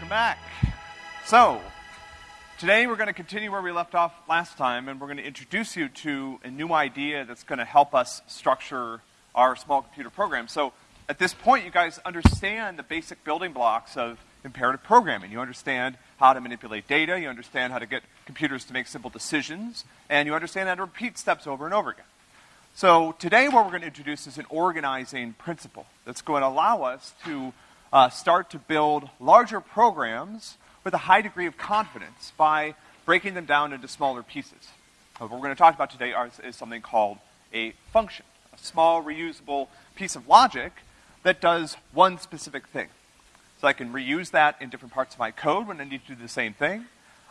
welcome back. So, today we're going to continue where we left off last time, and we're going to introduce you to a new idea that's going to help us structure our small computer program. So, at this point, you guys understand the basic building blocks of imperative programming. You understand how to manipulate data, you understand how to get computers to make simple decisions, and you understand how to repeat steps over and over again. So today what we're going to introduce is an organizing principle that's going to allow us to uh, start to build larger programs with a high degree of confidence by breaking them down into smaller pieces. Uh, what we're going to talk about today are, is something called a function, a small reusable piece of logic that does one specific thing. So I can reuse that in different parts of my code when I need to do the same thing.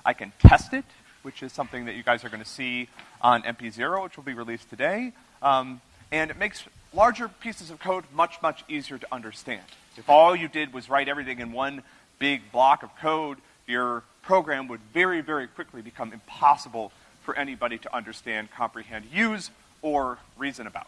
I can test it, which is something that you guys are going to see on MP0, which will be released today. Um, and it makes larger pieces of code much, much easier to understand. If all you did was write everything in one big block of code, your program would very, very quickly become impossible for anybody to understand, comprehend, use, or reason about.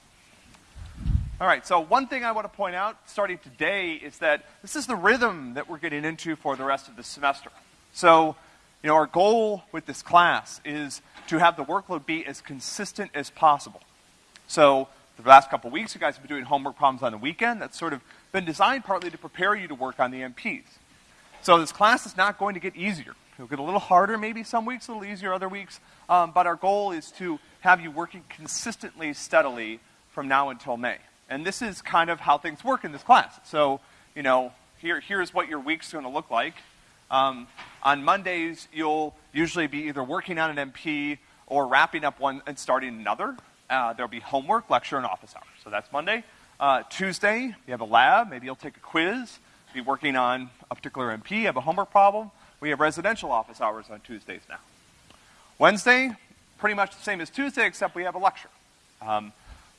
All right, so one thing I want to point out starting today is that this is the rhythm that we're getting into for the rest of the semester. So, you know, our goal with this class is to have the workload be as consistent as possible. So, the last couple of weeks, you guys have been doing homework problems on the weekend. That's sort of been designed partly to prepare you to work on the MPs. So this class is not going to get easier. It'll get a little harder maybe some weeks, a little easier other weeks. Um, but our goal is to have you working consistently, steadily from now until May. And this is kind of how things work in this class. So, you know, here, here's what your week's going to look like. Um, on Mondays, you'll usually be either working on an MP or wrapping up one and starting another. Uh, there'll be homework, lecture, and office hours. So that's Monday. Uh, Tuesday, you have a lab. Maybe you'll take a quiz. Be working on a particular MP. Have a homework problem. We have residential office hours on Tuesdays now. Wednesday, pretty much the same as Tuesday, except we have a lecture. Um,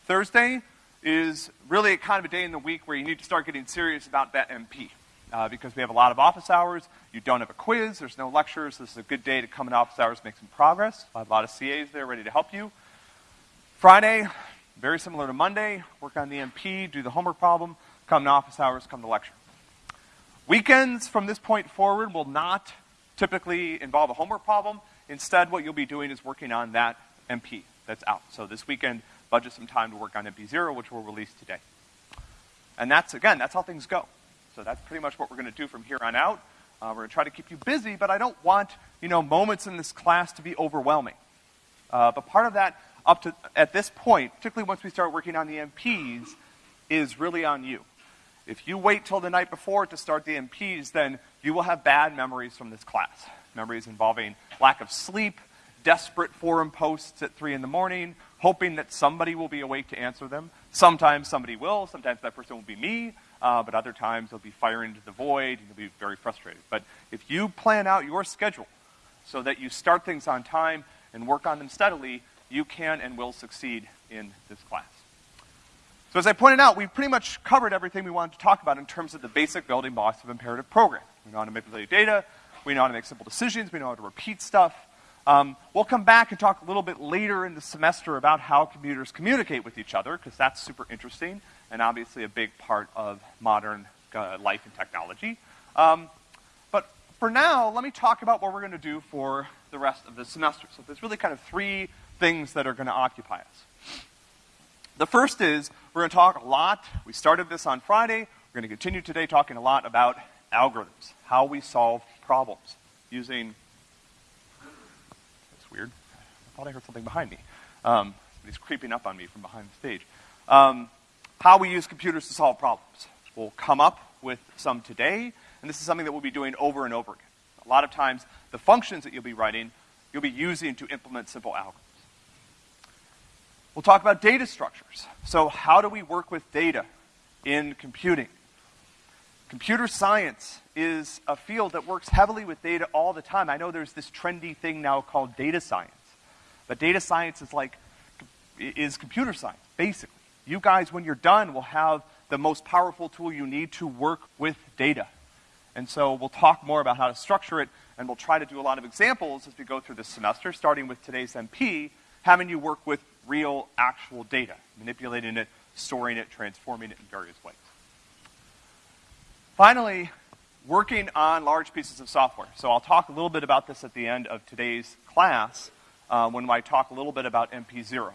Thursday is really kind of a day in the week where you need to start getting serious about that MP. Uh, because we have a lot of office hours, you don't have a quiz, there's no lectures, this is a good day to come in office hours, make some progress. I have a lot of CAs there ready to help you. Friday, very similar to Monday, work on the MP, do the homework problem, come to office hours, come to lecture. Weekends from this point forward will not typically involve a homework problem. Instead, what you'll be doing is working on that MP that's out. So this weekend, budget some time to work on MP0, which we'll release today. And that's, again, that's how things go. So that's pretty much what we're going to do from here on out. Uh, we're going to try to keep you busy, but I don't want, you know, moments in this class to be overwhelming. Uh, but part of that up to at this point, particularly once we start working on the MPs, is really on you. If you wait till the night before to start the MPs, then you will have bad memories from this class. Memories involving lack of sleep, desperate forum posts at 3 in the morning, hoping that somebody will be awake to answer them. Sometimes somebody will, sometimes that person will be me, uh, but other times they'll be firing into the void and you'll be very frustrated. But if you plan out your schedule so that you start things on time and work on them steadily, you can and will succeed in this class. So as I pointed out, we've pretty much covered everything we wanted to talk about in terms of the basic building blocks of imperative programming. We know how to manipulate data, we know how to make simple decisions, we know how to repeat stuff. Um, we'll come back and talk a little bit later in the semester about how computers communicate with each other, because that's super interesting and obviously a big part of modern uh, life and technology. Um, but for now, let me talk about what we're going to do for the rest of the semester. So there's really kind of three things that are going to occupy us. The first is we're going to talk a lot. We started this on Friday. We're going to continue today talking a lot about algorithms, how we solve problems using. That's weird. I thought I heard something behind me. Um, somebody's creeping up on me from behind the stage. Um, how we use computers to solve problems. We'll come up with some today, and this is something that we'll be doing over and over again. A lot of times, the functions that you'll be writing, you'll be using to implement simple algorithms. We'll talk about data structures. So how do we work with data in computing? Computer science is a field that works heavily with data all the time. I know there's this trendy thing now called data science. But data science is like, is computer science, basically. You guys, when you're done, will have the most powerful tool you need to work with data. And so we'll talk more about how to structure it, and we'll try to do a lot of examples as we go through this semester, starting with today's MP, having you work with real, actual data, manipulating it, storing it, transforming it in various ways. Finally, working on large pieces of software. So I'll talk a little bit about this at the end of today's class uh, when I talk a little bit about MP0.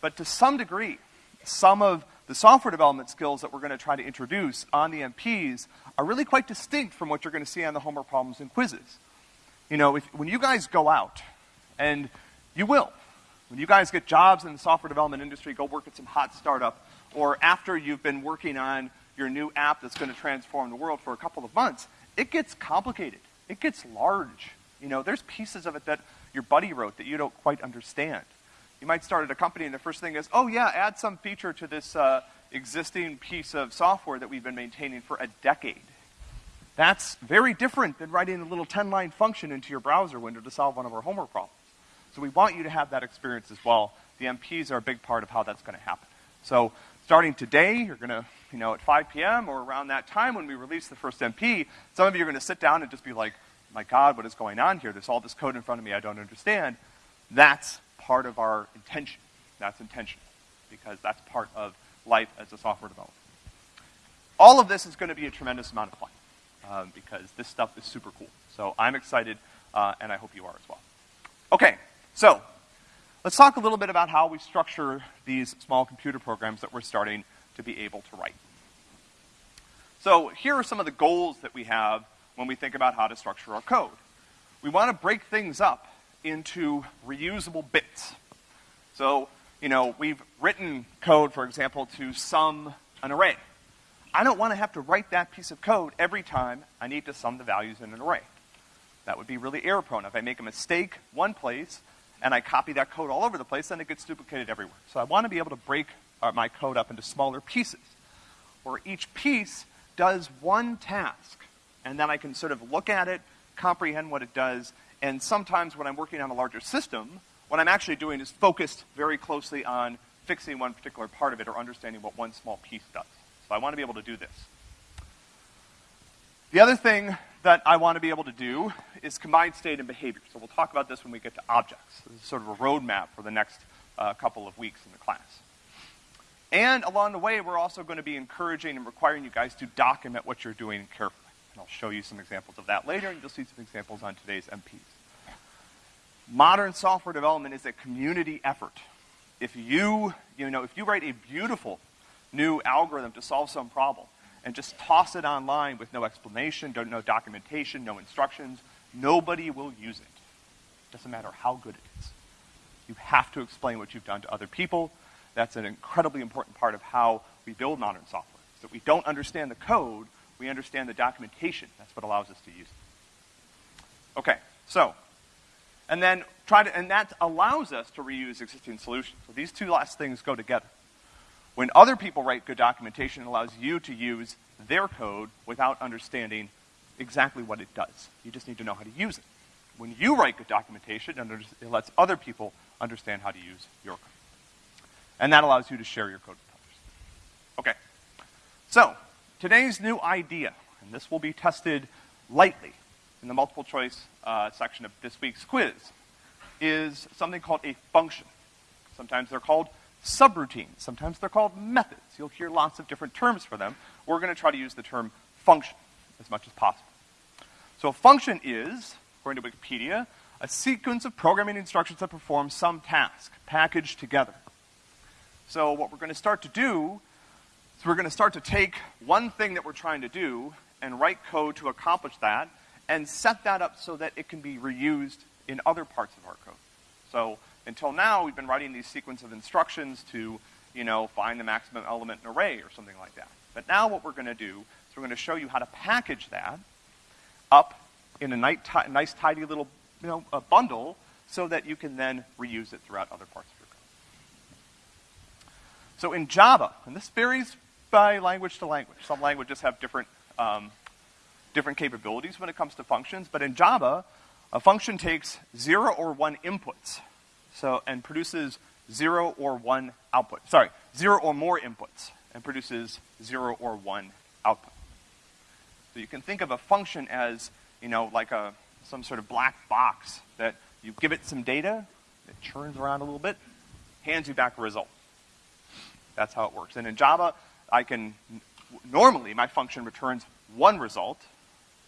But to some degree, some of the software development skills that we're going to try to introduce on the MPs are really quite distinct from what you're going to see on the homework problems and quizzes. You know, if, when you guys go out, and you will, when you guys get jobs in the software development industry, go work at some hot startup, or after you've been working on your new app that's going to transform the world for a couple of months, it gets complicated. It gets large. You know, there's pieces of it that your buddy wrote that you don't quite understand. You might start at a company and the first thing is, oh yeah, add some feature to this uh, existing piece of software that we've been maintaining for a decade. That's very different than writing a little 10-line function into your browser window to solve one of our homework problems. So we want you to have that experience as well. The MPs are a big part of how that's going to happen. So starting today, you're going to, you know, at 5 p.m. or around that time when we release the first MP, some of you are going to sit down and just be like, my God, what is going on here? There's all this code in front of me I don't understand. That's part of our intention. That's intentional because that's part of life as a software developer. All of this is going to be a tremendous amount of fun um, because this stuff is super cool. So I'm excited, uh, and I hope you are as well. Okay, so let's talk a little bit about how we structure these small computer programs that we're starting to be able to write. So here are some of the goals that we have when we think about how to structure our code. We want to break things up into reusable bits. So, you know, we've written code, for example, to sum an array. I don't want to have to write that piece of code every time I need to sum the values in an array. That would be really error prone. If I make a mistake one place and I copy that code all over the place, then it gets duplicated everywhere. So I want to be able to break uh, my code up into smaller pieces, where each piece does one task, and then I can sort of look at it, comprehend what it does, and sometimes when I'm working on a larger system, what I'm actually doing is focused very closely on fixing one particular part of it or understanding what one small piece does. So I want to be able to do this. The other thing that I want to be able to do is combined state and behavior. So we'll talk about this when we get to objects. This is sort of a roadmap for the next uh, couple of weeks in the class. And along the way, we're also going to be encouraging and requiring you guys to document what you're doing carefully. And I'll show you some examples of that later, and you'll see some examples on today's MPs. Modern software development is a community effort. If you, you know, if you write a beautiful new algorithm to solve some problem, and just toss it online with no explanation, no documentation, no instructions, nobody will use it. Doesn't matter how good it is. You have to explain what you've done to other people. That's an incredibly important part of how we build modern software. So we don't understand the code, we understand the documentation. That's what allows us to use it. Okay, so, and then try to, and that allows us to reuse existing solutions. So these two last things go together. When other people write good documentation, it allows you to use their code without understanding exactly what it does. You just need to know how to use it. When you write good documentation, it lets other people understand how to use your code. And that allows you to share your code with others. Okay. So, today's new idea, and this will be tested lightly in the multiple choice uh, section of this week's quiz, is something called a function. Sometimes they're called subroutines. Sometimes they're called methods. You'll hear lots of different terms for them. We're going to try to use the term function as much as possible. So a function is, according to Wikipedia, a sequence of programming instructions that perform some task, packaged together. So what we're going to start to do is we're going to start to take one thing that we're trying to do and write code to accomplish that and set that up so that it can be reused in other parts of our code. So until now, we've been writing these sequence of instructions to, you know, find the maximum element in an array or something like that. But now what we're going to do is we're going to show you how to package that up in a nice, nice tidy little, you know, bundle so that you can then reuse it throughout other parts of your code. So in Java, and this varies by language to language. Some languages have different, um, different capabilities when it comes to functions, but in Java, a function takes zero or one inputs so, and produces zero or one output. Sorry, zero or more inputs and produces zero or one output. So you can think of a function as, you know, like a, some sort of black box that you give it some data, it churns around a little bit, hands you back a result. That's how it works. And in Java, I can, normally my function returns one result,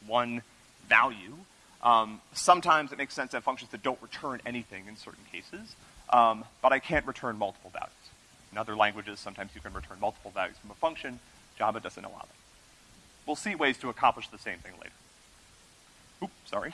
one value. Um, sometimes it makes sense to have functions that don't return anything in certain cases, um, but I can't return multiple values. In other languages, sometimes you can return multiple values from a function. Java doesn't allow that. We'll see ways to accomplish the same thing later. Oops, sorry.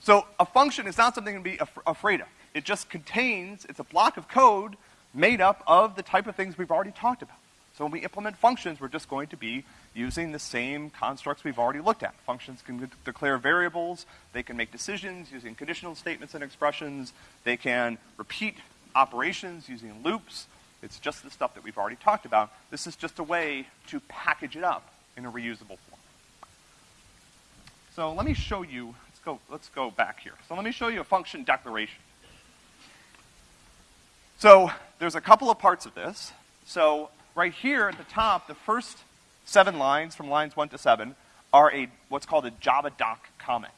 So a function is not something to be af afraid of. It just contains, it's a block of code made up of the type of things we've already talked about. So when we implement functions, we're just going to be using the same constructs we've already looked at. Functions can declare variables, they can make decisions using conditional statements and expressions, they can repeat operations using loops. It's just the stuff that we've already talked about. This is just a way to package it up in a reusable form. So let me show you, let's go, let's go back here. So let me show you a function declaration. So there's a couple of parts of this. So right here at the top, the first seven lines from lines one to seven are a, what's called a JavaDoc comment.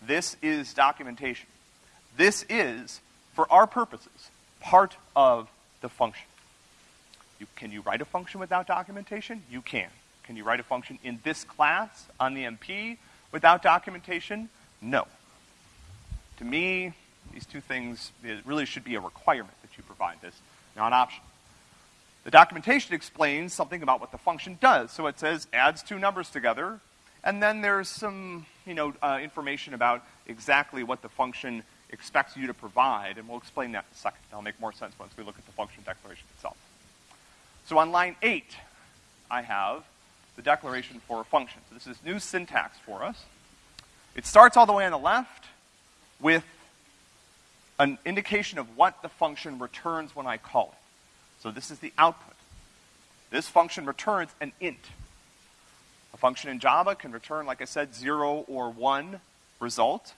This is documentation. This is, for our purposes, part of the function. You, can you write a function without documentation? You can. Can you write a function in this class on the MP without documentation? No. To me, these two things, it really should be a requirement that you provide this, not an option. The documentation explains something about what the function does. So it says adds two numbers together, and then there's some, you know, uh, information about exactly what the function expects you to provide, and we'll explain that in a second. That'll make more sense once we look at the function declaration itself. So on line eight, I have the declaration for a function. So this is new syntax for us. It starts all the way on the left with an indication of what the function returns when I call it. So this is the output. This function returns an int. A function in Java can return, like I said, zero or one result.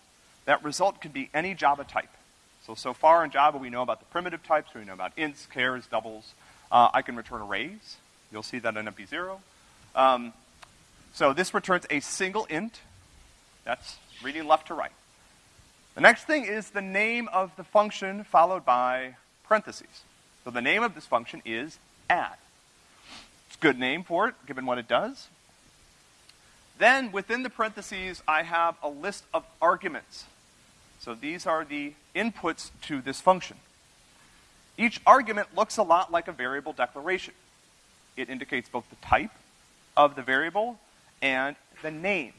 That result can be any Java type. So, so far in Java, we know about the primitive types, we know about ints, chars, doubles. Uh, I can return arrays. You'll see that in MP0. Um, so this returns a single int. That's reading left to right. The next thing is the name of the function followed by parentheses. So the name of this function is add. It's a good name for it, given what it does. Then within the parentheses, I have a list of arguments. So these are the inputs to this function. Each argument looks a lot like a variable declaration. It indicates both the type of the variable and the name.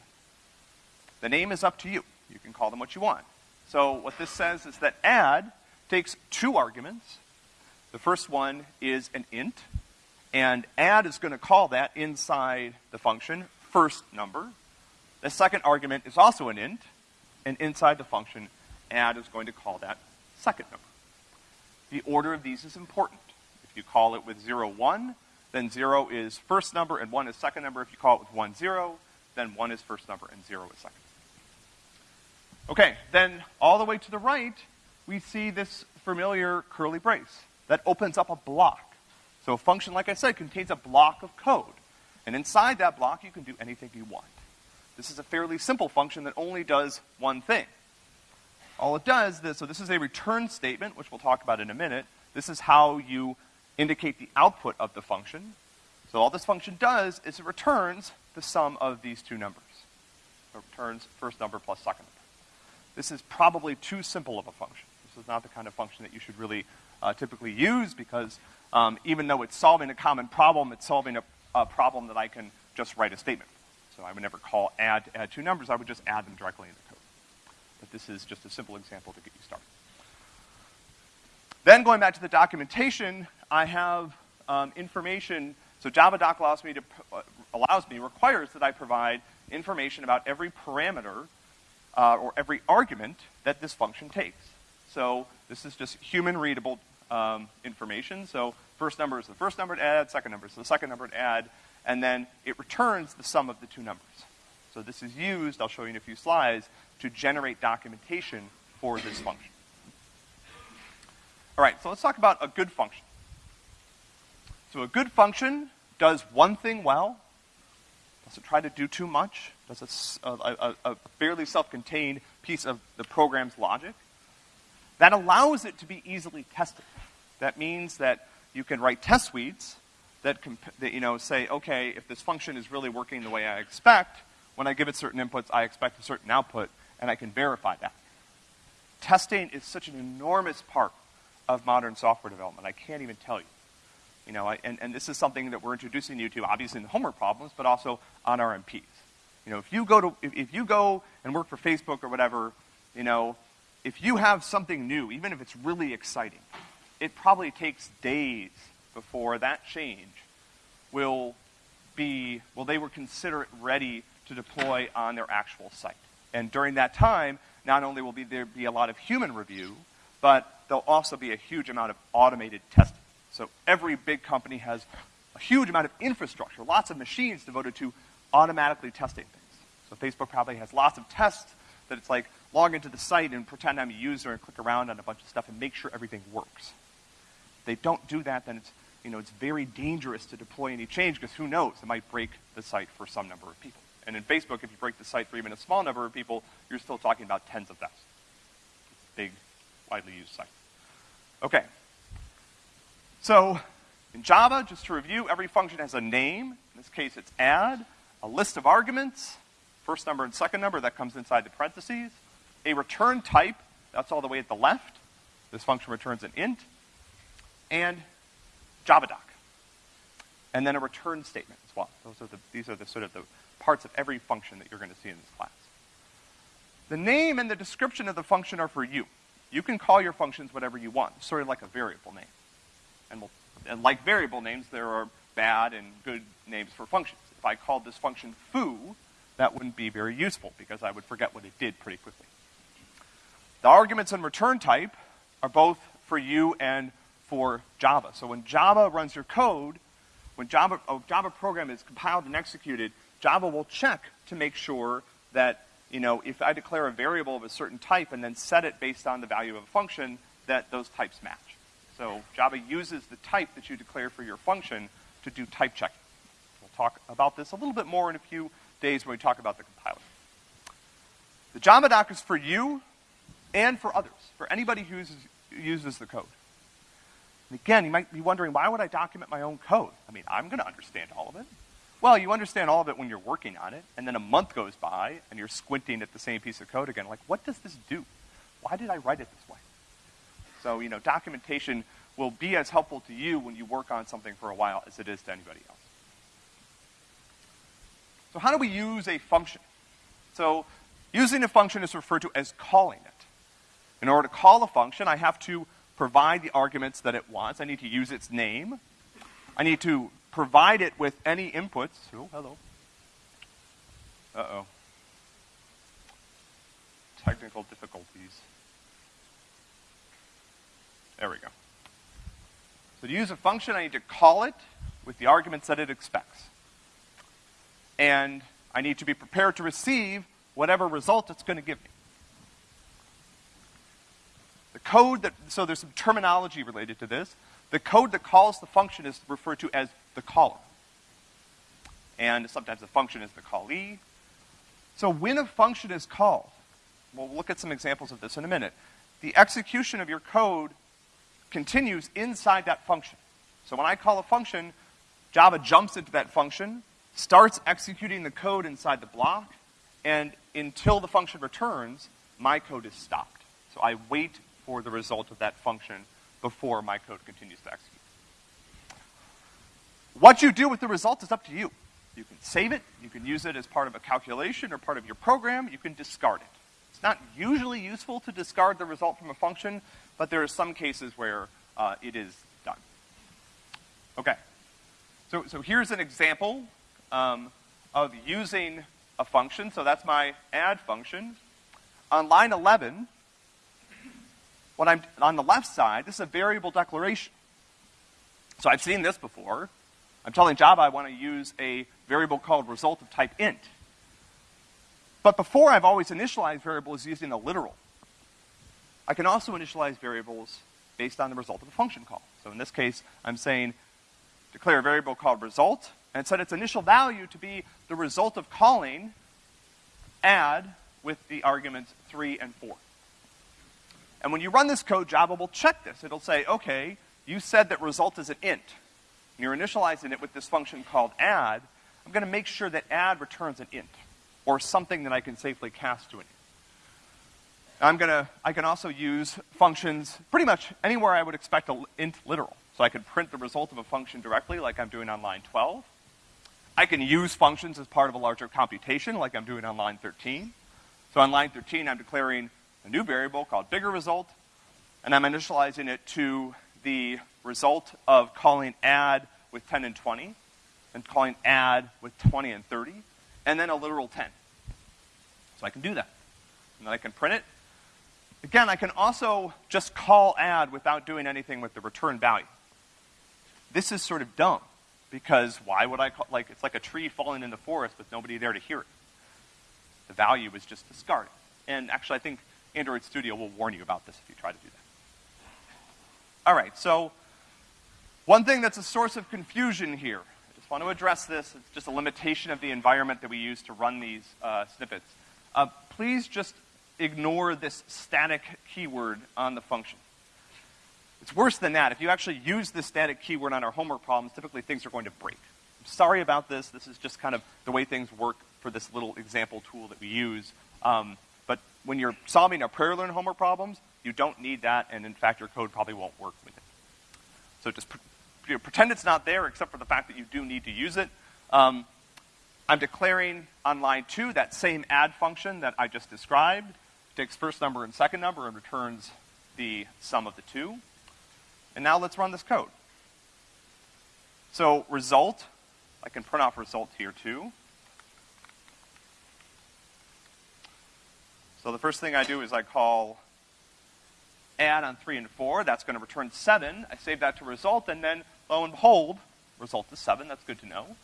The name is up to you. You can call them what you want. So what this says is that add takes two arguments. The first one is an int, and add is going to call that inside the function first number. The second argument is also an int, and inside the function, add is going to call that second number. The order of these is important. If you call it with 0, 1, then 0 is first number and 1 is second number. If you call it with 1, 0, then 1 is first number and 0 is second. Okay, then all the way to the right, we see this familiar curly brace that opens up a block. So a function, like I said, contains a block of code. And inside that block, you can do anything you want. This is a fairly simple function that only does one thing. All it does, this, so this is a return statement, which we'll talk about in a minute. This is how you indicate the output of the function. So all this function does is it returns the sum of these two numbers. It returns first number plus second number. This is probably too simple of a function. This is not the kind of function that you should really uh, typically use because um, even though it's solving a common problem, it's solving a, a, problem that I can just write a statement. So I would never call add add two numbers, I would just add them directly in. But this is just a simple example to get you started. Then going back to the documentation, I have um, information, so JavaDoc allows me to, uh, allows me, requires that I provide information about every parameter uh, or every argument that this function takes. So this is just human readable um, information. So first number is the first number to add, second number is the second number to add, and then it returns the sum of the two numbers. So this is used, I'll show you in a few slides, to generate documentation for this function. All right, so let's talk about a good function. So a good function does one thing well, doesn't try to do too much, does a, a, a fairly self-contained piece of the program's logic. That allows it to be easily tested. That means that you can write test suites that, that, you know, say, okay, if this function is really working the way I expect, when I give it certain inputs, I expect a certain output, and I can verify that. Testing is such an enormous part of modern software development. I can't even tell you. You know, I, and, and this is something that we're introducing you to, obviously in the homework problems, but also on our MPs. You know, if you go to, if, if you go and work for Facebook or whatever, you know, if you have something new, even if it's really exciting, it probably takes days before that change will be, well, they will consider it ready to deploy on their actual site. And during that time, not only will be there be a lot of human review, but there'll also be a huge amount of automated testing. So every big company has a huge amount of infrastructure, lots of machines devoted to automatically testing things. So Facebook probably has lots of tests that it's like log into the site and pretend I'm a user and click around on a bunch of stuff and make sure everything works. If they don't do that, then it's you know, it's very dangerous to deploy any change because who knows, it might break the site for some number of people. And in Facebook, if you break the site for even a small number of people, you're still talking about tens of thousands. Big, widely used site. Okay. So, in Java, just to review, every function has a name. In this case, it's add, a list of arguments, first number and second number, that comes inside the parentheses, a return type, that's all the way at the left. This function returns an int, and JavaDoc. And then a return statement as well. Those are the, these are the sort of the parts of every function that you're going to see in this class. The name and the description of the function are for you. You can call your functions whatever you want, sort of like a variable name. And, we'll, and like variable names, there are bad and good names for functions. If I called this function foo, that wouldn't be very useful because I would forget what it did pretty quickly. The arguments and return type are both for you and for Java. So when Java runs your code, when Java, a Java program is compiled and executed, Java will check to make sure that, you know, if I declare a variable of a certain type and then set it based on the value of a function, that those types match. So Java uses the type that you declare for your function to do type checking. We'll talk about this a little bit more in a few days when we talk about the compiler. The JavaDoc is for you and for others, for anybody who uses, uses the code. And again, you might be wondering, why would I document my own code? I mean, I'm going to understand all of it. Well, you understand all of it when you're working on it, and then a month goes by, and you're squinting at the same piece of code again, like, what does this do? Why did I write it this way? So, you know, documentation will be as helpful to you when you work on something for a while as it is to anybody else. So how do we use a function? So using a function is referred to as calling it. In order to call a function, I have to provide the arguments that it wants. I need to use its name. I need to provide it with any inputs. Oh, hello. Uh-oh. Technical difficulties. There we go. So to use a function, I need to call it with the arguments that it expects. And I need to be prepared to receive whatever result it's going to give me. Code that, so there's some terminology related to this. The code that calls the function is referred to as the caller. And sometimes the function is the callee. So when a function is called, we'll look at some examples of this in a minute, the execution of your code continues inside that function. So when I call a function, Java jumps into that function, starts executing the code inside the block, and until the function returns, my code is stopped. So I wait for the result of that function before my code continues to execute. What you do with the result is up to you. You can save it, you can use it as part of a calculation or part of your program, you can discard it. It's not usually useful to discard the result from a function, but there are some cases where uh, it is done. Okay. So, so here's an example um, of using a function. So that's my add function. On line 11, what I'm, on the left side, this is a variable declaration. So I've seen this before. I'm telling Java I want to use a variable called result of type int. But before I've always initialized variables using a literal. I can also initialize variables based on the result of a function call. So in this case, I'm saying declare a variable called result, and set its initial value to be the result of calling add with the arguments 3 and 4. And when you run this code, Java will check this. It'll say, okay, you said that result is an int. and you're initializing it with this function called add, I'm gonna make sure that add returns an int, or something that I can safely cast to an int. I'm gonna, I can also use functions pretty much anywhere I would expect an int literal. So I could print the result of a function directly like I'm doing on line 12. I can use functions as part of a larger computation like I'm doing on line 13. So on line 13, I'm declaring a new variable called bigger result, and I'm initializing it to the result of calling add with 10 and 20, and calling add with 20 and 30, and then a literal 10. So I can do that. And then I can print it. Again, I can also just call add without doing anything with the return value. This is sort of dumb, because why would I call, like, it's like a tree falling in the forest with nobody there to hear it. The value is just discarded. And actually, I think Android Studio will warn you about this if you try to do that. All right, so one thing that's a source of confusion here, I just want to address this, it's just a limitation of the environment that we use to run these uh, snippets. Uh, please just ignore this static keyword on the function. It's worse than that. If you actually use this static keyword on our homework problems, typically things are going to break. I'm sorry about this. This is just kind of the way things work for this little example tool that we use. Um, but when you're solving our PrairieLearn homework problems, you don't need that, and in fact, your code probably won't work with it. So just you know, pretend it's not there, except for the fact that you do need to use it. Um, I'm declaring on line two that same add function that I just described, takes first number and second number and returns the sum of the two. And now let's run this code. So result, I can print off result here too. So the first thing I do is I call add on three and four. That's gonna return seven. I save that to result, and then lo and behold, result is seven. That's good to know.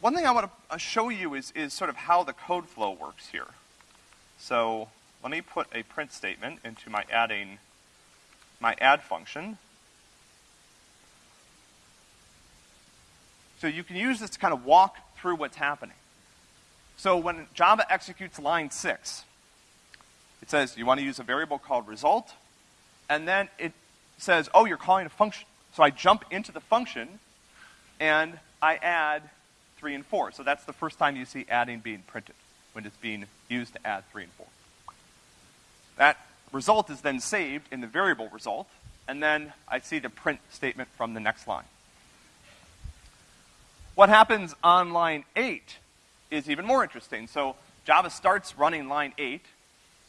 One thing I want to uh, show you is, is sort of how the code flow works here. So let me put a print statement into my adding my add function. So you can use this to kind of walk through what's happening. So when Java executes line six, it says you want to use a variable called result, and then it says, oh, you're calling a function. So I jump into the function, and I add three and four. So that's the first time you see adding being printed, when it's being used to add three and four. That result is then saved in the variable result, and then I see the print statement from the next line. What happens on line 8 is even more interesting. So Java starts running line 8.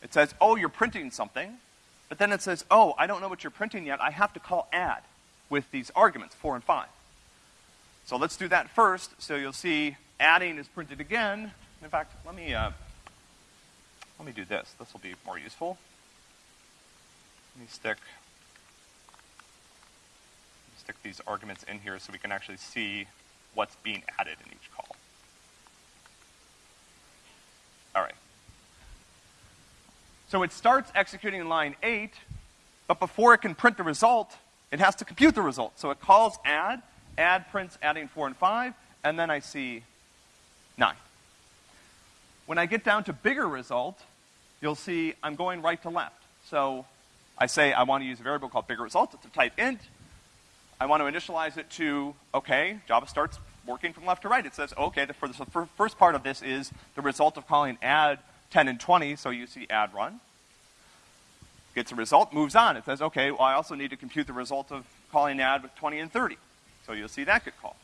It says, oh, you're printing something. But then it says, oh, I don't know what you're printing yet. I have to call add with these arguments, 4 and 5. So let's do that first. So you'll see adding is printed again. In fact, let me, uh, let me do this. This will be more useful. Let me stick, stick these arguments in here so we can actually see what's being added in each call. All right. So it starts executing in line 8, but before it can print the result, it has to compute the result. So it calls add, add prints adding 4 and 5, and then I see 9. When I get down to bigger result, you'll see I'm going right to left. So I say I want to use a variable called bigger result. It's a type int. I want to initialize it to, okay, Java starts working from left to right. It says, okay, the, for the first part of this is the result of calling add 10 and 20, so you see add run. Gets a result, moves on. It says, okay, well, I also need to compute the result of calling add with 20 and 30. So you'll see that get called.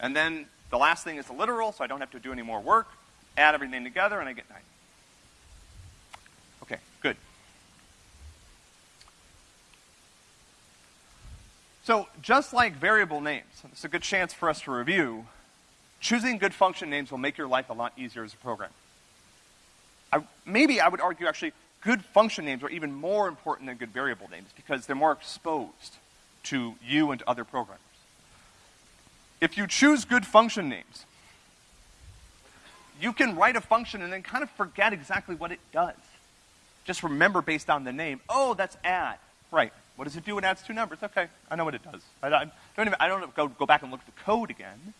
And then the last thing is the literal, so I don't have to do any more work. Add everything together, and I get 90. Okay, good. So just like variable names, it's a good chance for us to review, choosing good function names will make your life a lot easier as a programmer. I, maybe I would argue actually good function names are even more important than good variable names because they're more exposed to you and to other programmers. If you choose good function names, you can write a function and then kind of forget exactly what it does. Just remember based on the name, oh, that's add. Right. What does it do it adds two numbers? Okay, I know what it does. I, I don't even, I don't go, go back and look at the code again.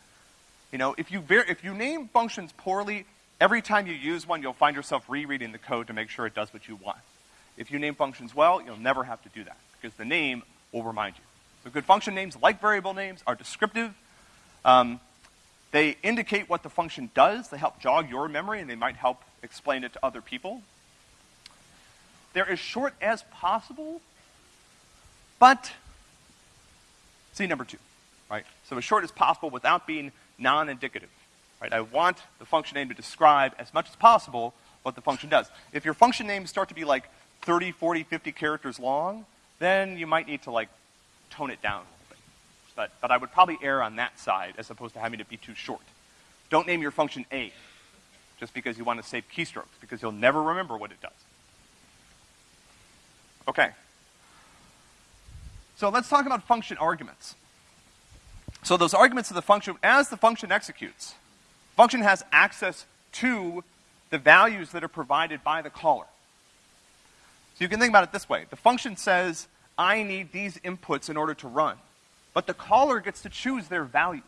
You know, if you, if you name functions poorly, every time you use one, you'll find yourself rereading the code to make sure it does what you want. If you name functions well, you'll never have to do that, because the name will remind you. The good function names, like variable names, are descriptive. Um, they indicate what the function does. They help jog your memory, and they might help explain it to other people. They're as short as possible, but see number two, right? So as short as possible without being non-indicative, right? I want the function name to describe as much as possible what the function does. If your function names start to be like 30, 40, 50 characters long, then you might need to like tone it down a little bit. But, but I would probably err on that side as opposed to having it be too short. Don't name your function A just because you want to save keystrokes, because you'll never remember what it does. Okay. So let's talk about function arguments. So those arguments of the function, as the function executes, function has access to the values that are provided by the caller. So you can think about it this way. The function says, I need these inputs in order to run. But the caller gets to choose their values.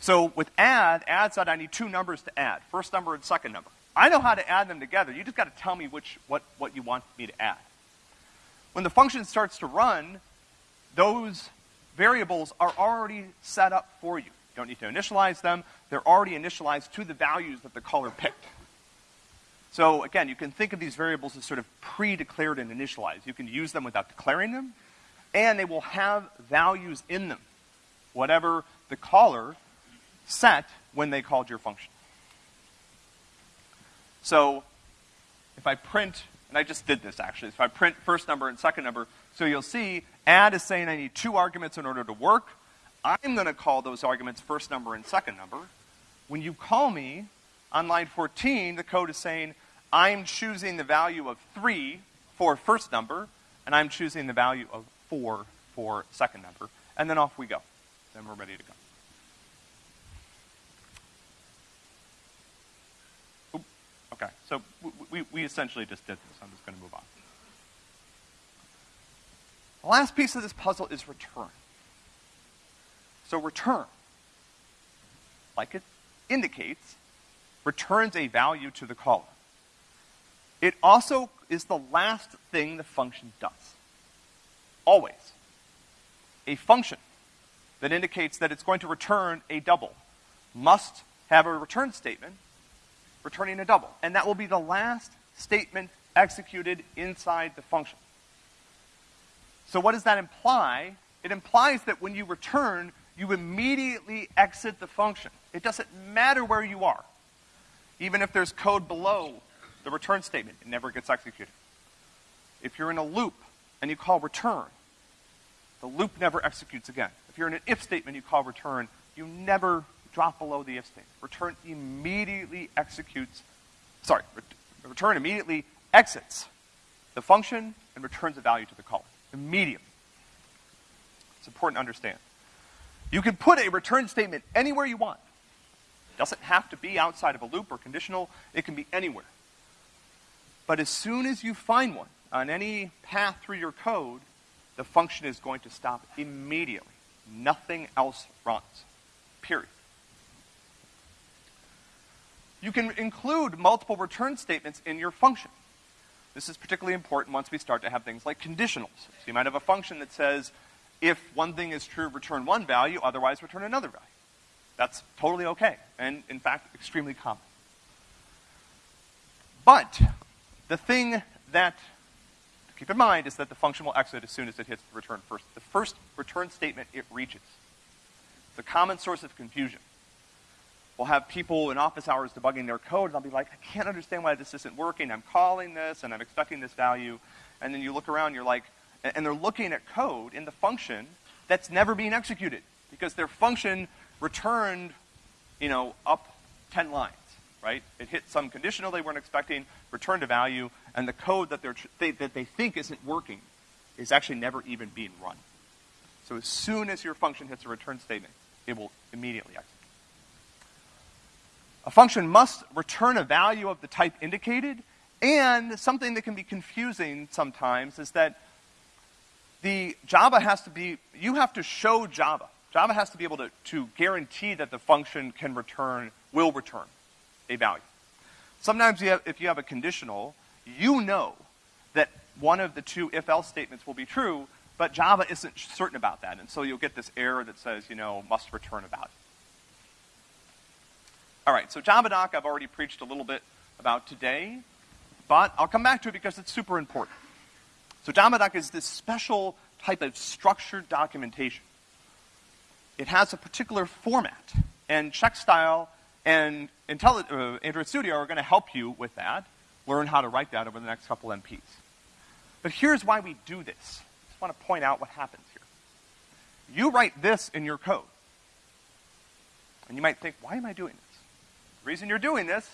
So with add, add said I need two numbers to add, first number and second number. I know how to add them together. You just got to tell me which, what, what you want me to add. When the function starts to run, those variables are already set up for you. You don't need to initialize them. They're already initialized to the values that the caller picked. So again, you can think of these variables as sort of pre-declared and initialized. You can use them without declaring them, and they will have values in them, whatever the caller set when they called your function. So if I print, and I just did this actually, if I print first number and second number, so you'll see add is saying I need two arguments in order to work. I'm going to call those arguments first number and second number. When you call me on line 14, the code is saying I'm choosing the value of 3 for first number, and I'm choosing the value of 4 for second number. And then off we go. Then we're ready to go. Okay, so we, we essentially just did this. I'm just going to move on. The last piece of this puzzle is return. So return, like it indicates, returns a value to the caller. It also is the last thing the function does. Always. A function that indicates that it's going to return a double must have a return statement returning a double. And that will be the last statement executed inside the function. So what does that imply? It implies that when you return, you immediately exit the function. It doesn't matter where you are. Even if there's code below the return statement, it never gets executed. If you're in a loop and you call return, the loop never executes again. If you're in an if statement, you call return, you never drop below the if statement. Return immediately executes, sorry, return immediately exits the function and returns a value to the caller. Immediately. It's important to understand. You can put a return statement anywhere you want. It doesn't have to be outside of a loop or conditional. It can be anywhere. But as soon as you find one on any path through your code, the function is going to stop immediately. Nothing else runs. Period. You can include multiple return statements in your function. This is particularly important once we start to have things like conditionals. So you might have a function that says, if one thing is true, return one value, otherwise return another value. That's totally okay, and in fact, extremely common. But the thing that to keep in mind is that the function will exit as soon as it hits the return first. The first return statement it reaches. It's a common source of confusion. We'll have people in office hours debugging their code, and I'll be like, I can't understand why this isn't working. I'm calling this, and I'm expecting this value. And then you look around, you're like, and they're looking at code in the function that's never being executed because their function returned, you know, up 10 lines, right? It hit some conditional they weren't expecting, returned a value, and the code that, they're, they, that they think isn't working is actually never even being run. So as soon as your function hits a return statement, it will immediately execute. A function must return a value of the type indicated, and something that can be confusing sometimes is that the Java has to be, you have to show Java. Java has to be able to, to guarantee that the function can return, will return a value. Sometimes you have, if you have a conditional, you know that one of the two if-else statements will be true, but Java isn't certain about that, and so you'll get this error that says, you know, must return a value. All right, so JavaDoc I've already preached a little bit about today, but I'll come back to it because it's super important. So JavaDoc is this special type of structured documentation. It has a particular format, and CheckStyle and Intelli uh, Android Studio are going to help you with that, learn how to write that over the next couple MPs. But here's why we do this. I just want to point out what happens here. You write this in your code. And you might think, why am I doing this? The reason you're doing this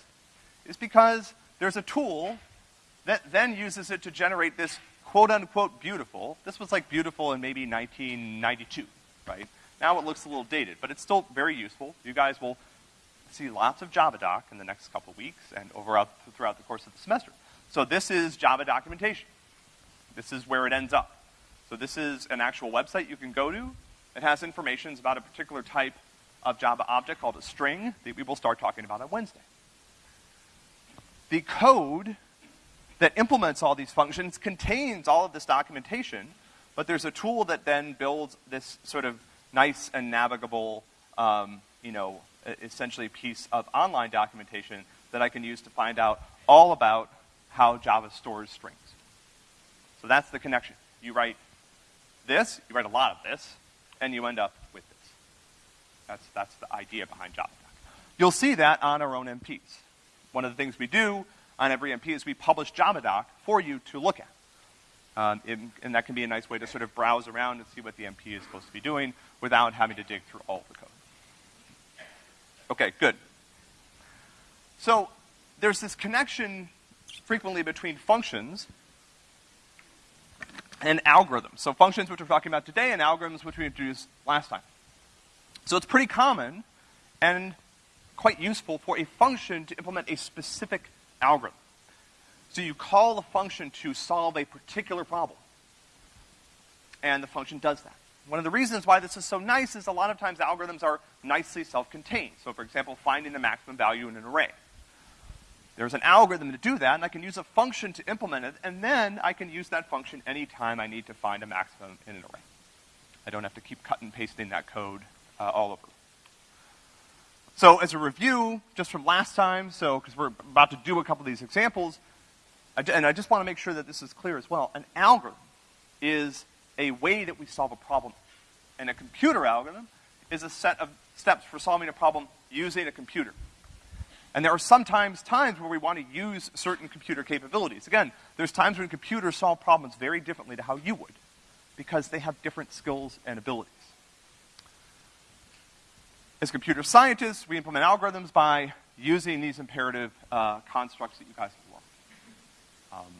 is because there's a tool that then uses it to generate this quote unquote beautiful. This was like beautiful in maybe 1992, right? Now it looks a little dated, but it's still very useful. You guys will see lots of JavaDoc in the next couple weeks and over throughout the course of the semester. So this is Java documentation. This is where it ends up. So this is an actual website you can go to. It has information about a particular type of Java object called a string that we will start talking about on Wednesday. The code that implements all these functions contains all of this documentation, but there's a tool that then builds this sort of nice and navigable, um, you know, essentially piece of online documentation that I can use to find out all about how Java stores strings. So that's the connection. You write this, you write a lot of this, and you end up. That's, that's the idea behind JavaDoc. You'll see that on our own MPs. One of the things we do on every MP is we publish JavaDoc for you to look at. Um, and that can be a nice way to sort of browse around and see what the MP is supposed to be doing without having to dig through all the code. Okay, good. So there's this connection frequently between functions and algorithms. So functions which we're talking about today and algorithms which we introduced last time. So it's pretty common and quite useful for a function to implement a specific algorithm. So you call the function to solve a particular problem. And the function does that. One of the reasons why this is so nice is a lot of times algorithms are nicely self-contained. So for example, finding the maximum value in an array. There's an algorithm to do that, and I can use a function to implement it, and then I can use that function anytime I need to find a maximum in an array. I don't have to keep cutting and pasting that code uh, all over. So as a review, just from last time, so, because we're about to do a couple of these examples, and I just want to make sure that this is clear as well, an algorithm is a way that we solve a problem. And a computer algorithm is a set of steps for solving a problem using a computer. And there are sometimes times where we want to use certain computer capabilities. Again, there's times when computers solve problems very differently to how you would, because they have different skills and abilities. As computer scientists, we implement algorithms by using these imperative uh, constructs that you guys have learned. Um,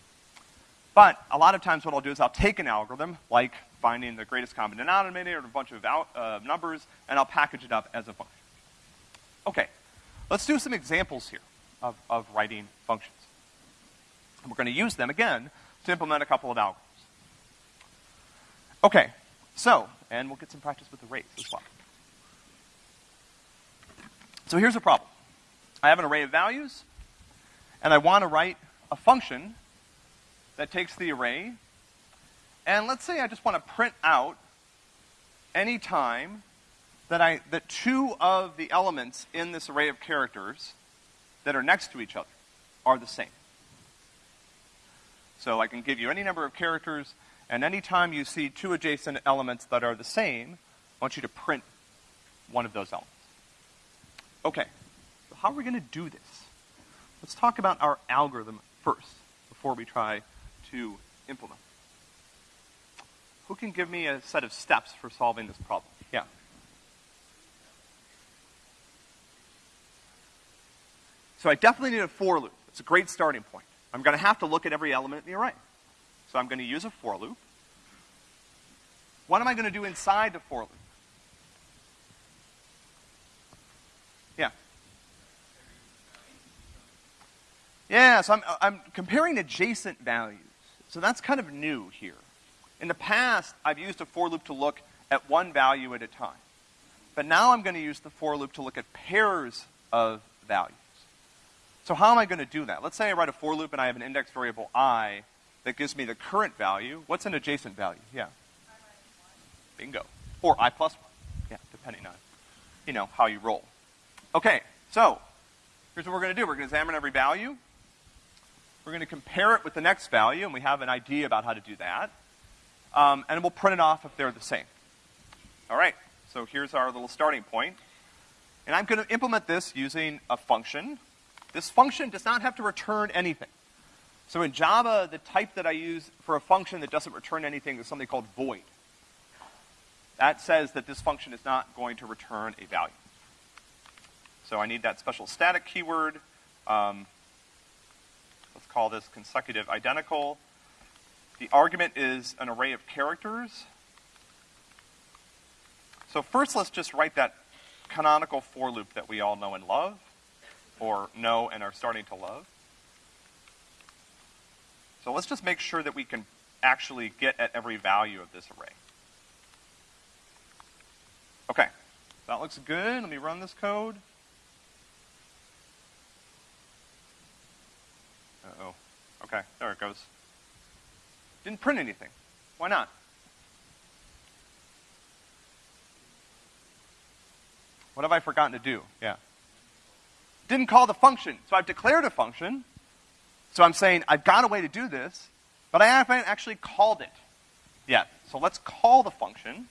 but a lot of times what I'll do is I'll take an algorithm, like finding the greatest common denominator or a bunch of uh, numbers, and I'll package it up as a function. Okay, Let's do some examples here of, of writing functions. And we're going to use them again to implement a couple of algorithms. Okay, so, and we'll get some practice with arrays as well. So here's a problem. I have an array of values, and I want to write a function that takes the array, and let's say I just want to print out any time that I, that two of the elements in this array of characters that are next to each other are the same. So I can give you any number of characters, and anytime you see two adjacent elements that are the same, I want you to print one of those elements. Okay, so how are we going to do this? Let's talk about our algorithm first, before we try to implement. Who can give me a set of steps for solving this problem? Yeah. So I definitely need a for loop. It's a great starting point. I'm going to have to look at every element in the array. So I'm going to use a for loop. What am I going to do inside the for loop? Yeah. Yeah, so I'm, I'm comparing adjacent values. So that's kind of new here. In the past, I've used a for loop to look at one value at a time. But now I'm going to use the for loop to look at pairs of values. So how am I going to do that? Let's say I write a for loop and I have an index variable i that gives me the current value. What's an adjacent value? Yeah. Bingo. Or I plus one. Yeah, depending on, you know, how you roll. Okay, so, here's what we're gonna do. We're gonna examine every value. We're gonna compare it with the next value, and we have an idea about how to do that. Um, and we'll print it off if they're the same. All right, so here's our little starting point. And I'm gonna implement this using a function. This function does not have to return anything. So in Java, the type that I use for a function that doesn't return anything is something called void. That says that this function is not going to return a value. So I need that special static keyword. Um, let's call this consecutive identical. The argument is an array of characters. So first let's just write that canonical for loop that we all know and love, or know and are starting to love. So let's just make sure that we can actually get at every value of this array. Okay, that looks good. Let me run this code. Uh-oh. Okay, there it goes. Didn't print anything. Why not? What have I forgotten to do? Yeah. Didn't call the function. So I've declared a function. So I'm saying I've got a way to do this, but I haven't actually called it yet. So let's call the function,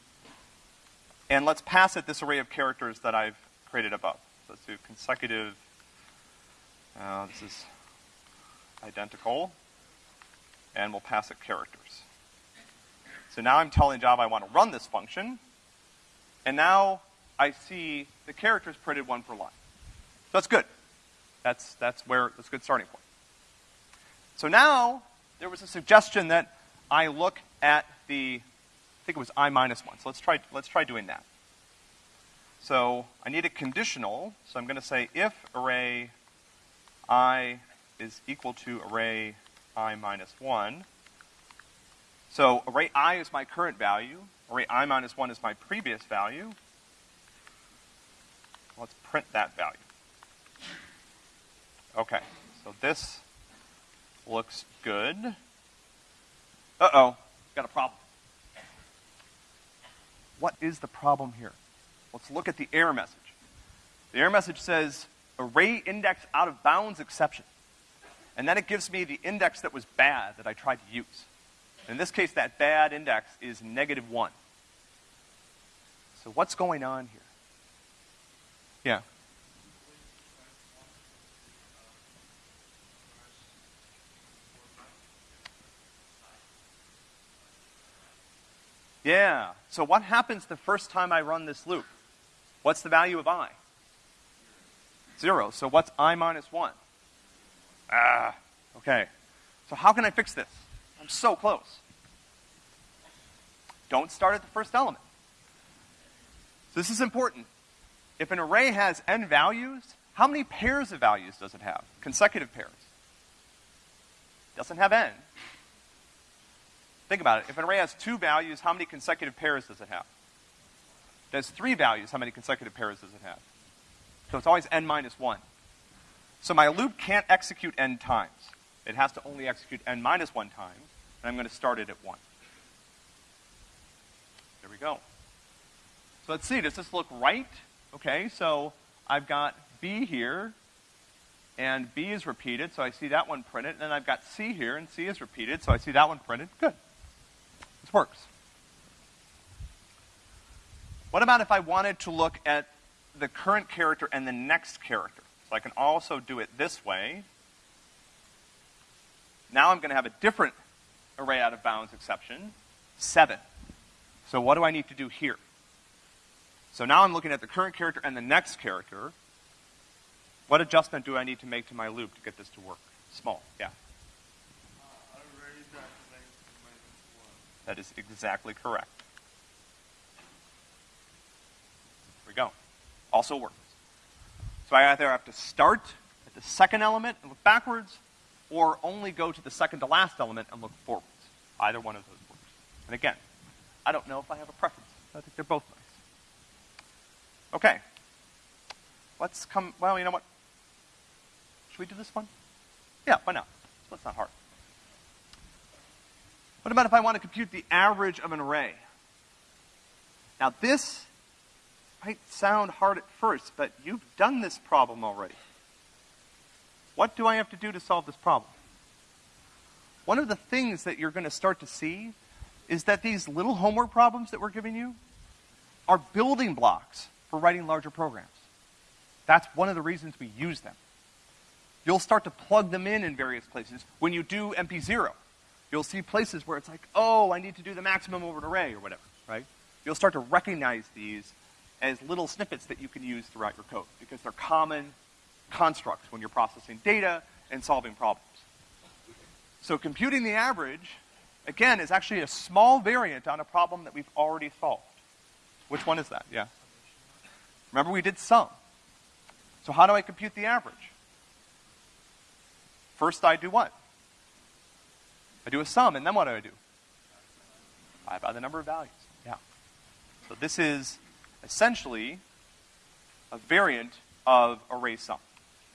and let's pass it this array of characters that I've created above. So let's do consecutive, uh, this is identical, and we'll pass it characters. So now I'm telling Java I want to run this function, and now I see the characters printed one per line. So that's good. That's, that's where, that's a good starting point. So now, there was a suggestion that I look at the, I think it was i minus one. So let's try, let's try doing that. So I need a conditional, so I'm gonna say if array i is equal to array i minus one. So array i is my current value, array i minus one is my previous value. Let's print that value. Okay, so this looks good. Uh-oh, got a problem. What is the problem here? Let's look at the error message. The error message says array index out of bounds exception. And then it gives me the index that was bad that I tried to use. In this case, that bad index is negative one. So what's going on here? Yeah. Yeah. So what happens the first time I run this loop? What's the value of i? Zero. So what's i minus one? Ah, okay. So how can I fix this? I'm so close. Don't start at the first element. So this is important. If an array has n values, how many pairs of values does it have? Consecutive pairs. Doesn't have n. Think about it. If an array has two values, how many consecutive pairs does it have? It has three values, how many consecutive pairs does it have? So it's always n minus one. So my loop can't execute n times. It has to only execute n minus one times, and I'm going to start it at one. There we go. So let's see, does this look right? Okay, so I've got B here, and B is repeated, so I see that one printed, and then I've got C here, and C is repeated, so I see that one printed. Good. This works. What about if I wanted to look at the current character and the next character? So I can also do it this way. Now I'm going to have a different array out of bounds exception, 7. So what do I need to do here? So now I'm looking at the current character and the next character. What adjustment do I need to make to my loop to get this to work? Small, yeah. That is exactly correct. There we go. Also works. So I either have to start at the second element and look backwards, or only go to the second to last element and look forwards. Either one of those works. And again, I don't know if I have a preference. I think they're both nice. Okay. Let's come, well, you know what? Should we do this one? Yeah, why not? That's not hard. What about if I want to compute the average of an array? Now this might sound hard at first, but you've done this problem already. What do I have to do to solve this problem? One of the things that you're going to start to see is that these little homework problems that we're giving you are building blocks for writing larger programs. That's one of the reasons we use them. You'll start to plug them in in various places. When you do MP0, you'll see places where it's like, oh, I need to do the maximum over an array or whatever, right? You'll start to recognize these as little snippets that you can use throughout your code because they're common constructs when you're processing data and solving problems. So computing the average, again, is actually a small variant on a problem that we've already solved. Which one is that? Yeah. Remember we did sum. So how do I compute the average? First I do what? I do a sum, and then what do I do? I divide by the number of values. Yeah. So this is essentially a variant of array sum.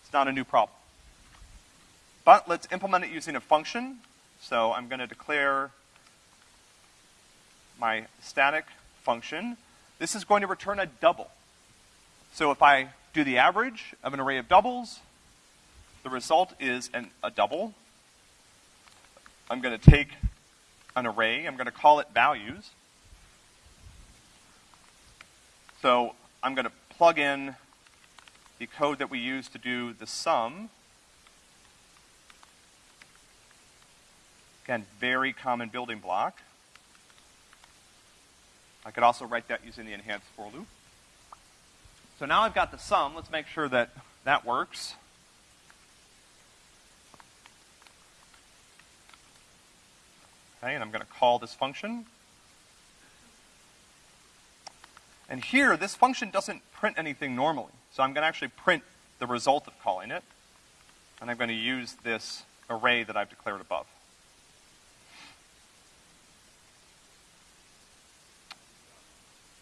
It's not a new problem. But let's implement it using a function. So I'm going to declare my static function. This is going to return a double. So if I do the average of an array of doubles, the result is an, a double. I'm going to take an array, I'm going to call it values. So I'm going to plug in the code that we use to do the sum. Again, very common building block. I could also write that using the enhanced for loop. So now I've got the sum. Let's make sure that that works. Okay, and I'm going to call this function. And here, this function doesn't print anything normally. So I'm going to actually print the result of calling it. And I'm going to use this array that I've declared above.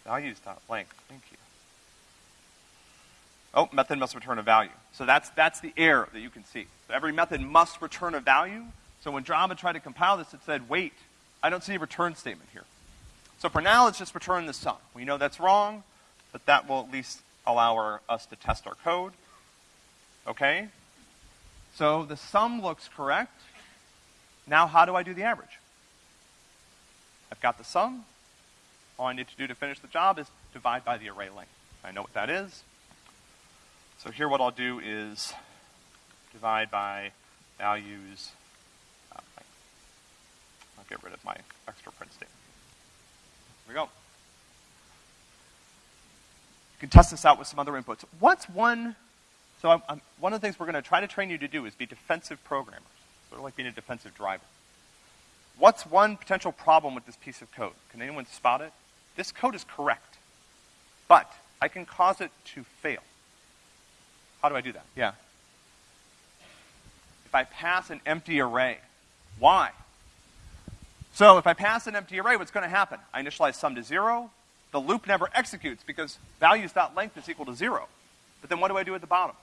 Values.length, thank you. Oh, method must return a value. So that's, that's the error that you can see. So every method must return a value. So when Java tried to compile this, it said, wait, I don't see a return statement here. So for now, let's just return the sum. We know that's wrong, but that will at least allow our, us to test our code. Okay? So the sum looks correct. Now how do I do the average? I've got the sum. All I need to do to finish the job is divide by the array length. I know what that is. So here what I'll do is divide by values. Uh, I'll get rid of my extra print statement. We go. You can test this out with some other inputs. What's one, so I'm, I'm, one of the things we're going to try to train you to do is be defensive programmers, sort of like being a defensive driver. What's one potential problem with this piece of code? Can anyone spot it? This code is correct, but I can cause it to fail. How do I do that? Yeah. If I pass an empty array, why? So if I pass an empty array, what's going to happen? I initialize sum to zero. The loop never executes because values.length is equal to zero. But then what do I do at the bottom?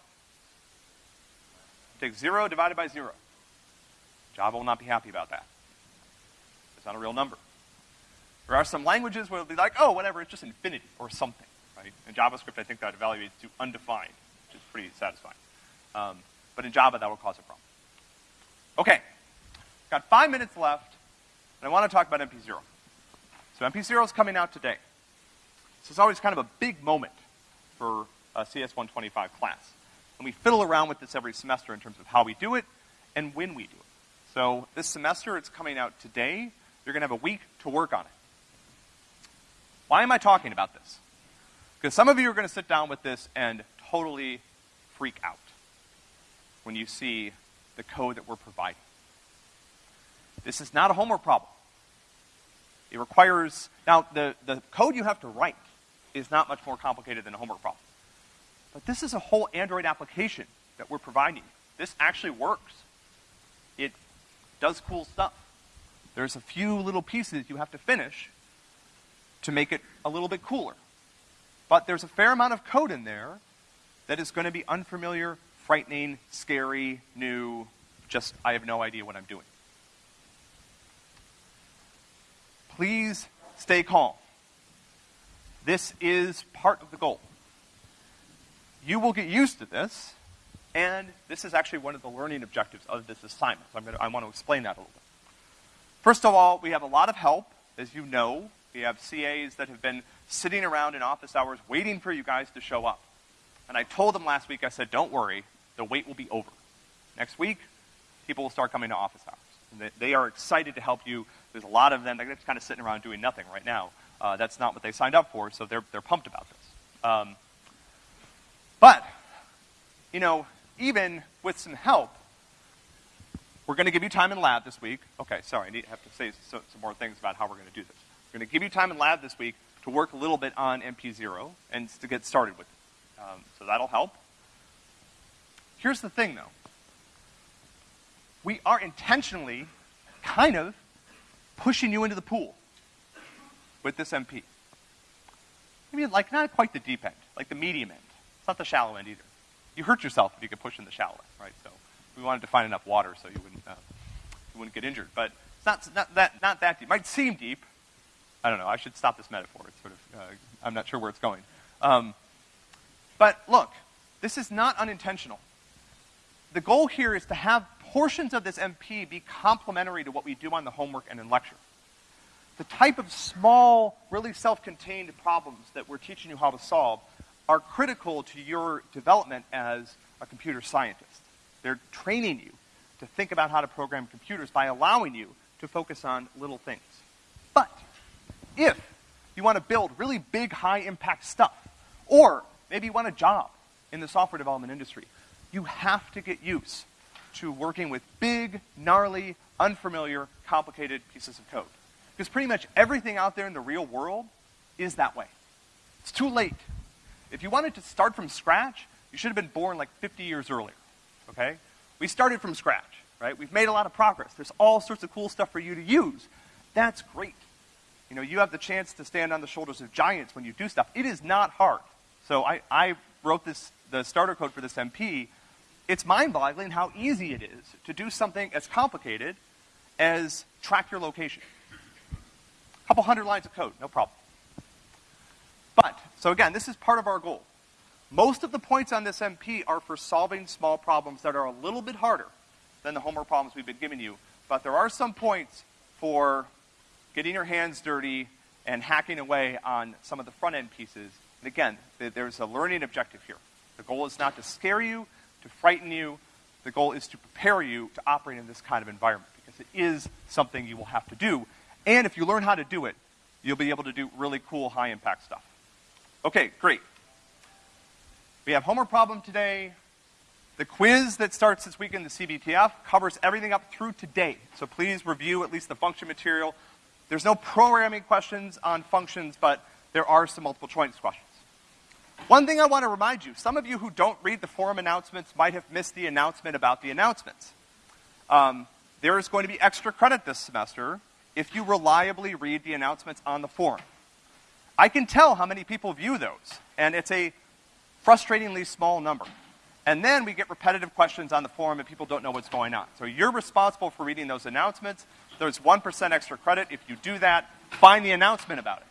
Take zero divided by zero. Java will not be happy about that. It's not a real number. There are some languages where it'll be like, oh, whatever, it's just infinity or something, right? In JavaScript, I think that evaluates to undefined, which is pretty satisfying. Um, but in Java, that will cause a problem. Okay, got five minutes left. And I want to talk about MP0. So MP0 is coming out today. So it's always kind of a big moment for a CS125 class. And we fiddle around with this every semester in terms of how we do it and when we do it. So this semester, it's coming out today. You're going to have a week to work on it. Why am I talking about this? Because some of you are going to sit down with this and totally freak out when you see the code that we're providing. This is not a homework problem. It requires, now the, the code you have to write is not much more complicated than a homework problem. But this is a whole Android application that we're providing. This actually works. It does cool stuff. There's a few little pieces you have to finish to make it a little bit cooler. But there's a fair amount of code in there that is going to be unfamiliar, frightening, scary, new, just I have no idea what I'm doing. Please stay calm. This is part of the goal. You will get used to this, and this is actually one of the learning objectives of this assignment. So I'm gonna, I want to explain that a little bit. First of all, we have a lot of help, as you know. We have CAs that have been sitting around in office hours waiting for you guys to show up. And I told them last week, I said, don't worry, the wait will be over. Next week, people will start coming to office hours. They, they, are excited to help you. There's a lot of them. that are just kind of sitting around doing nothing right now. Uh, that's not what they signed up for, so they're, they're pumped about this. Um, but, you know, even with some help, we're going to give you time in lab this week. Okay, sorry, I need, to have to say so, some more things about how we're going to do this. We're going to give you time in lab this week to work a little bit on MP0 and to get started with it. Um, so that'll help. Here's the thing, though. We are intentionally kind of pushing you into the pool with this MP. I mean, like not quite the deep end, like the medium end. It's not the shallow end either. You hurt yourself if you get pushed in the shallow end, right? So we wanted to find enough water so you wouldn't, uh, you wouldn't get injured. But it's not, not, that, not that deep. It might seem deep. I don't know. I should stop this metaphor. It's sort of, uh, I'm not sure where it's going. Um, but look, this is not unintentional. The goal here is to have portions of this MP be complementary to what we do on the homework and in lecture. The type of small, really self-contained problems that we're teaching you how to solve are critical to your development as a computer scientist. They're training you to think about how to program computers by allowing you to focus on little things. But if you want to build really big, high impact stuff, or maybe you want a job in the software development industry, you have to get used to working with big, gnarly, unfamiliar, complicated pieces of code. Because pretty much everything out there in the real world is that way. It's too late. If you wanted to start from scratch, you should have been born like 50 years earlier. Okay? We started from scratch, right? We've made a lot of progress. There's all sorts of cool stuff for you to use. That's great. You know, you have the chance to stand on the shoulders of giants when you do stuff. It is not hard. So I, I wrote this, the starter code for this MP. It's mind-boggling how easy it is to do something as complicated as track your location. A couple hundred lines of code, no problem. But, so again, this is part of our goal. Most of the points on this MP are for solving small problems that are a little bit harder than the homework problems we've been giving you. But there are some points for getting your hands dirty and hacking away on some of the front end pieces. And again, there's a learning objective here. The goal is not to scare you, to frighten you. The goal is to prepare you to operate in this kind of environment because it is something you will have to do. And if you learn how to do it, you'll be able to do really cool high impact stuff. Okay, great. We have homework problem today. The quiz that starts this weekend, the CBTF, covers everything up through today. So please review at least the function material. There's no programming questions on functions, but there are some multiple choice questions. One thing I want to remind you, some of you who don't read the forum announcements might have missed the announcement about the announcements. Um, there is going to be extra credit this semester if you reliably read the announcements on the forum. I can tell how many people view those, and it's a frustratingly small number. And then we get repetitive questions on the forum and people don't know what's going on. So you're responsible for reading those announcements. There's 1% extra credit. If you do that, find the announcement about it.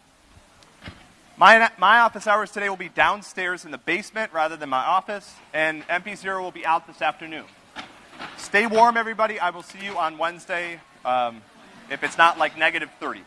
My, my office hours today will be downstairs in the basement rather than my office, and MP0 will be out this afternoon. Stay warm, everybody. I will see you on Wednesday, um, if it's not like negative 30.